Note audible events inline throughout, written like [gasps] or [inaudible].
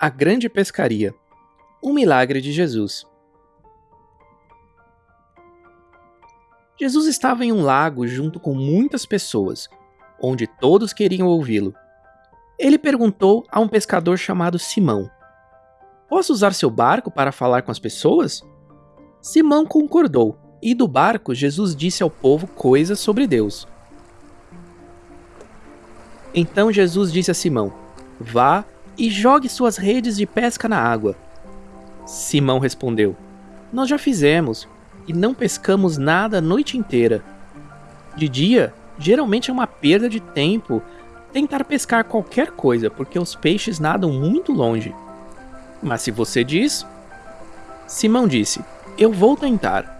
A Grande Pescaria Um milagre de Jesus. Jesus estava em um lago junto com muitas pessoas, onde todos queriam ouvi-lo. Ele perguntou a um pescador chamado Simão: Posso usar seu barco para falar com as pessoas? Simão concordou, e do barco Jesus disse ao povo coisas sobre Deus. Então Jesus disse a Simão: Vá e jogue suas redes de pesca na água. Simão respondeu: Nós já fizemos e não pescamos nada a noite inteira. De dia, geralmente é uma perda de tempo tentar pescar qualquer coisa, porque os peixes nadam muito longe. Mas se você diz. Simão disse: Eu vou tentar.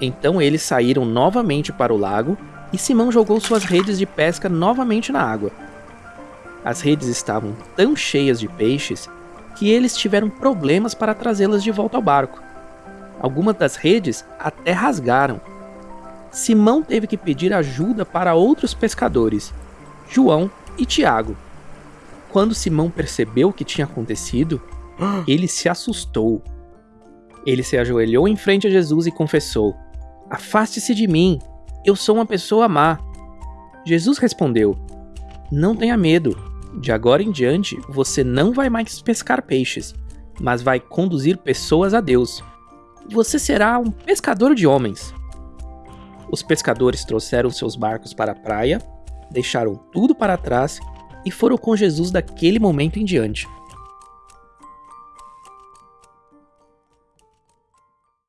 Então eles saíram novamente para o lago e Simão jogou suas redes de pesca novamente na água. As redes estavam tão cheias de peixes que eles tiveram problemas para trazê-las de volta ao barco. Algumas das redes até rasgaram. Simão teve que pedir ajuda para outros pescadores, João e Tiago. Quando Simão percebeu o que tinha acontecido, [gasps] ele se assustou. Ele se ajoelhou em frente a Jesus e confessou: Afaste-se de mim, eu sou uma pessoa má. Jesus respondeu: Não tenha medo, de agora em diante, você não vai mais pescar peixes, mas vai conduzir pessoas a Deus. Você será um pescador de homens. Os pescadores trouxeram seus barcos para a praia, deixaram tudo para trás e foram com Jesus daquele momento em diante.